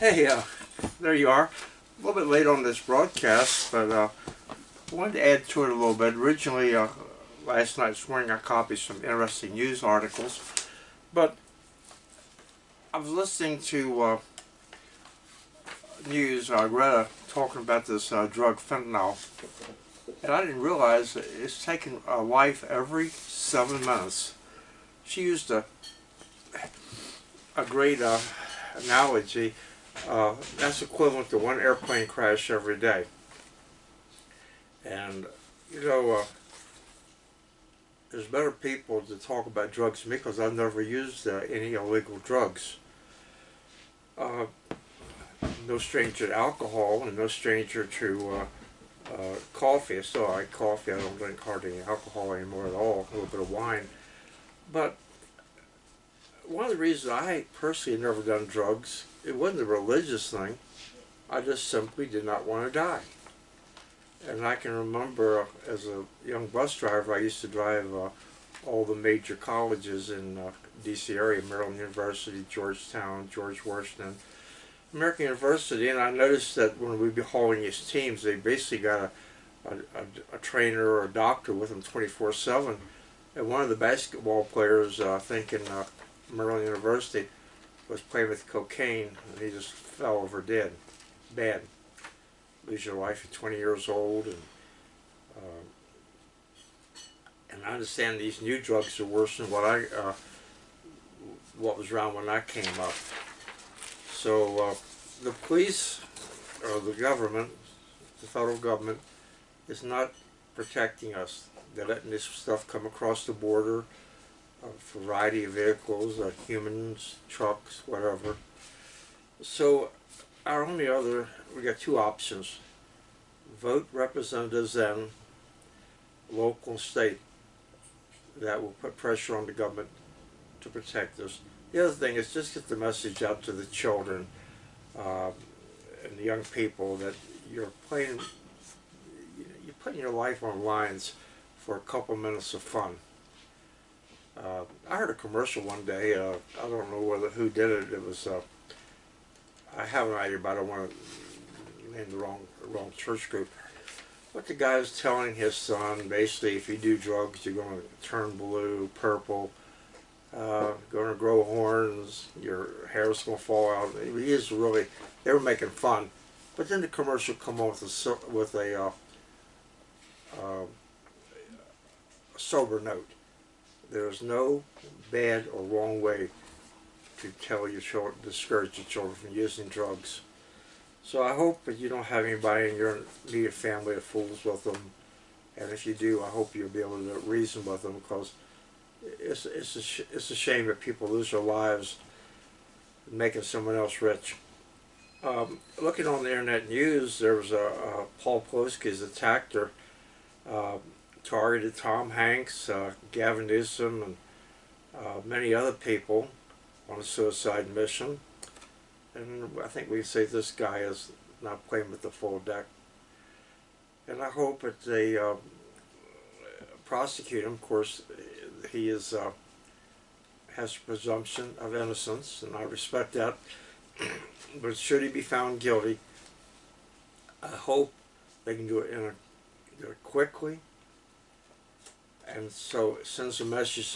Hey, uh, there you are. A little bit late on this broadcast, but uh, I wanted to add to it a little bit. Originally, uh, last night morning I copied some interesting news articles, but I was listening to uh, news, uh, Greta talking about this uh, drug fentanyl, and I didn't realize it's taking a life every seven months. She used a a great uh, analogy uh, that's equivalent to one airplane crash every day. And, you know, uh, there's better people to talk about drugs than me because I've never used uh, any illegal drugs. Uh, no stranger to alcohol and no stranger to uh, uh, coffee. I still like coffee. I don't drink hardly any alcohol anymore at all. A little bit of wine. But one of the reasons I personally never done drugs, it wasn't a religious thing. I just simply did not want to die. And I can remember uh, as a young bus driver, I used to drive uh, all the major colleges in uh, D.C. area, Maryland University, Georgetown, George Washington, American University, and I noticed that when we'd be hauling these teams, they basically got a, a, a, trainer or a doctor with them 24-7. And one of the basketball players, uh, I think in Maryland University, was playing with cocaine and he just fell over dead. Bad. Lose your life at 20 years old and uh, and I understand these new drugs are worse than what I uh, what was around when I came up. So uh, the police or the government, the federal government, is not protecting us. They're letting this stuff come across the border a variety of vehicles, humans, trucks, whatever. So our only other, we got two options. Vote representatives then, local state, that will put pressure on the government to protect us. The other thing is just get the message out to the children uh, and the young people that you're playing, you're putting your life on lines for a couple minutes of fun. Uh, I heard a commercial one day. Uh, I don't know whether who did it. It was. Uh, I have an idea, but I don't want to name the wrong wrong church group. But the guy was telling his son, basically, if you do drugs, you're going to turn blue, purple, uh, going to grow horns, your hair's going to fall out. He is really. They were making fun, but then the commercial come on with a with a uh, uh, sober note there is no bad or wrong way to tell your children, discourage your children from using drugs. So I hope that you don't have anybody in your immediate family that fools with them. And if you do, I hope you'll be able to reason with them because it's, it's, a, it's a shame that people lose their lives making someone else rich. Um, looking on the internet news, there was a, a Paul Pelosi's attacked her. Uh, targeted Tom Hanks, uh, Gavin Newsom, and uh, many other people on a suicide mission. And I think we say this guy is not playing with the full deck. And I hope that they uh, prosecute him. Of course, he is uh, has presumption of innocence, and I respect that. but should he be found guilty, I hope they can do it in a, do it quickly, and so it sends a message